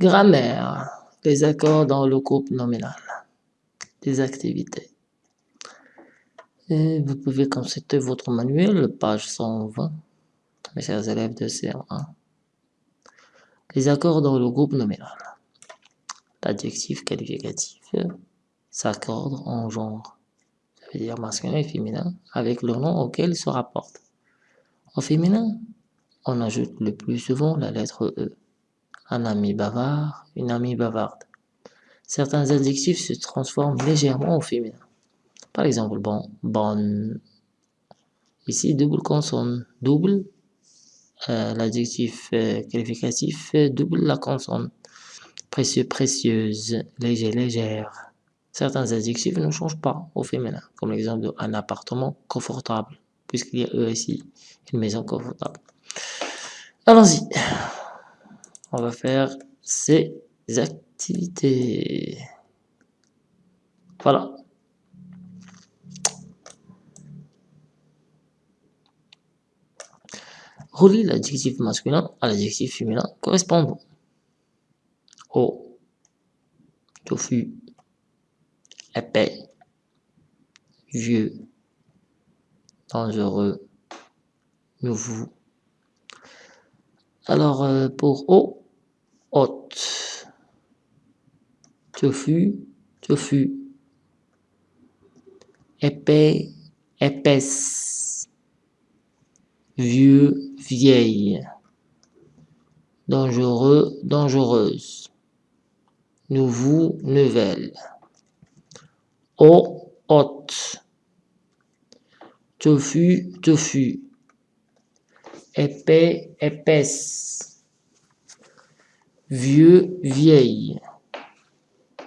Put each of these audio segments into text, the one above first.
Grammaire. Les accords dans le groupe nominal. Des activités. Vous pouvez consulter votre manuel, page 120, mes chers élèves de CM1. Les accords dans le groupe nominal. L'adjectif qualificatif s'accorde en genre, ça veut dire masculin et féminin, avec le nom auquel il se rapporte. Au féminin, on ajoute le plus souvent la lettre E. Un ami bavard, une amie bavarde. Certains adjectifs se transforment légèrement au féminin. Par exemple, bon, bonne. Ici, double consonne. Double, euh, l'adjectif euh, qualificatif double la consonne. Précieux, précieuse, léger, légère. Certains adjectifs ne changent pas au féminin, comme l'exemple d'un appartement confortable, puisqu'il y a ici, une maison confortable. Allons-y. On va faire ces activités. Voilà. Relie l'adjectif masculin à l'adjectif féminin correspondant. Au, tofu, épais, vieux, dangereux, nouveau. Alors, euh, pour eau, haute, tofu, tofu, épais, épaisse, vieux, vieille, dangereux, dangereuse, nouveau, nouvelle, eau, haute, tofu, tofu, épais, épaisse, vieux, vieille,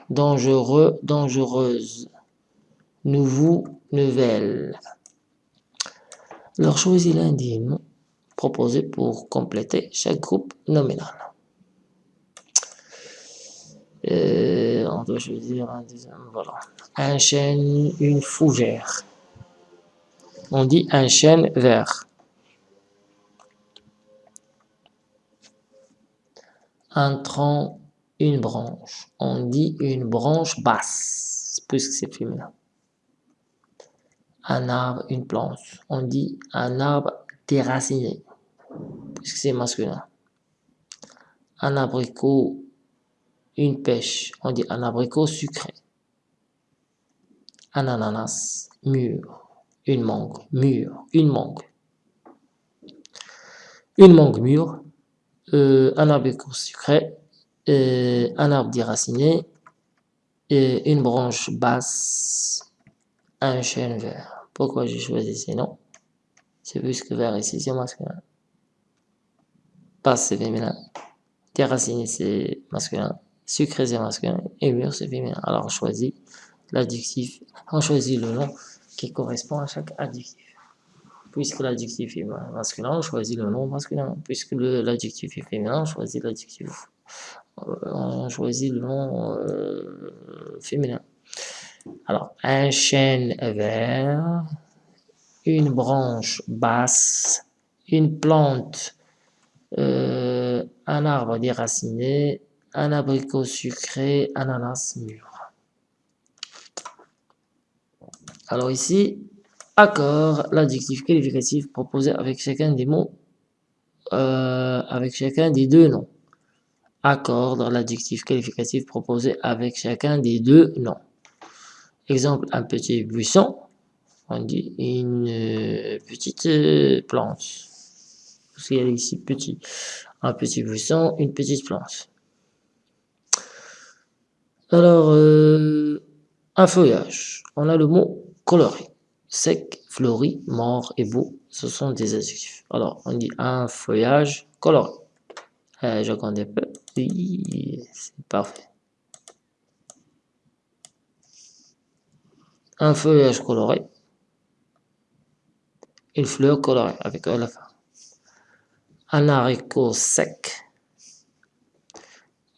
dangereux, dangereuse, nouveau, nouvelle. Alors choisis l'un des pour compléter chaque groupe nominal. Euh, on doit choisir un voilà. Un chêne, une fougère. On dit un chêne vert. Un tronc, une branche. On dit une branche basse, puisque c'est féminin. Un arbre, une planche. On dit un arbre déraciné, puisque c'est masculin. Un abricot, une pêche. On dit un abricot sucré. Un ananas, mûr. Une mangue, mûre. Une mangue. Une mangue mûre, euh, un arbre sucré, euh, un arbre déraciné, et une branche basse, un chêne vert. Pourquoi j'ai choisi ces noms? C'est puisque vert ici c'est masculin. Basse c'est féminin. Déraciné c'est masculin. Sucré c'est masculin. Et mûr c'est féminin. Alors on choisit l'adjectif, on choisit le nom qui correspond à chaque adjectif. Puisque l'adjectif est masculin, on choisit le nom masculin. Puisque l'adjectif est féminin, on choisit l'adjectif. Euh, on choisit le nom euh, féminin. Alors, un chêne vert, une branche basse, une plante, euh, un arbre déraciné, un abricot sucré, ananas mûr. Alors ici, accord l'adjectif qualificatif proposé avec chacun des mots, euh, avec chacun des deux noms. Accorde l'adjectif qualificatif proposé avec chacun des deux noms. Exemple, un petit buisson, on dit une euh, petite euh, plante. Parce qu'il y a ici petit. Un petit buisson, une petite plante. Alors, un feuillage. On a le mot coloré sec, fleuri, mort et beau, ce sont des adjectifs. Alors, on dit un feuillage coloré. Euh, je connais peu. Oui, c'est parfait. Un feuillage coloré. Une fleur colorée avec la fin. Un haricot sec.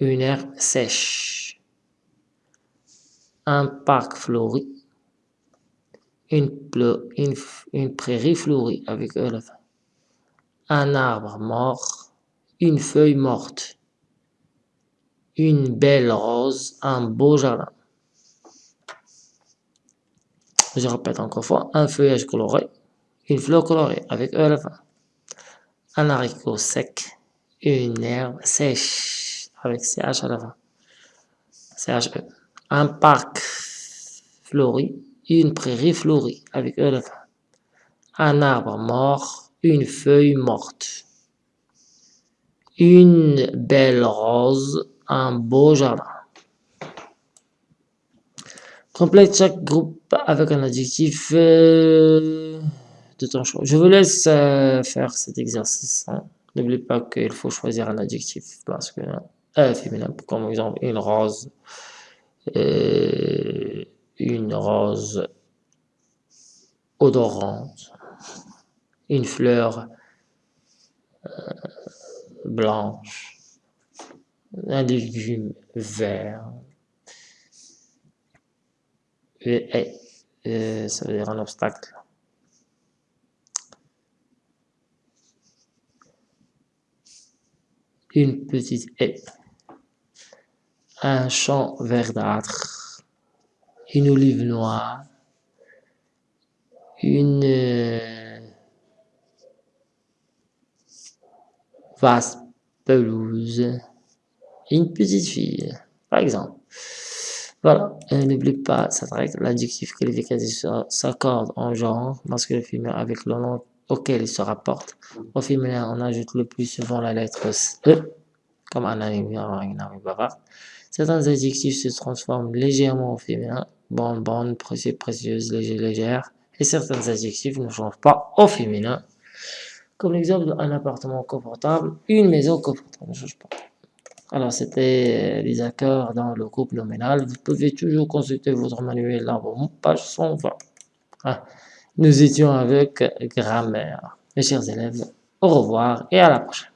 Une herbe sèche. Un parc fleuri une, une, prairie fleurie avec E Un arbre mort, une feuille morte, une belle rose, un beau jardin. Je répète encore fois, un feuillage coloré, une fleur colorée avec E à la fin. Un haricot sec, une herbe sèche avec CH à la fin. CHE. Un parc fleuri, une prairie fleurie avec la fin. Un arbre mort, une feuille morte. Une belle rose, un beau jardin. Complète chaque groupe avec un adjectif euh, de ton choix. Je vous laisse euh, faire cet exercice. Hein. N'oubliez pas qu'il faut choisir un adjectif que euh, féminin, comme exemple une rose, euh, une rose odorante, une fleur euh, blanche, un légume vert, et, et, ça veut dire un obstacle. Une petite haie. Un champ verdâtre. Une olive noire. Une euh, vaste pelouse. Une petite fille, par exemple. Voilà, n'oublie pas cette règle, l'adjectif qualificatif s'accorde en genre masculin féminin avec le nom auquel il se rapporte. Au féminin, on ajoute le plus souvent la lettre E, comme un un bavard. Certains adjectifs se transforment légèrement au féminin, bonne, bonne, précieux, précieuse, léger, légère, et certains adjectifs ne changent pas au féminin, comme l'exemple d'un appartement confortable, une maison confortable, ne change pas. Alors, c'était les accords dans le groupe nominal. Vous pouvez toujours consulter votre manuel vos page 120. Ah, nous étions avec grammaire. Mes chers élèves, au revoir et à la prochaine.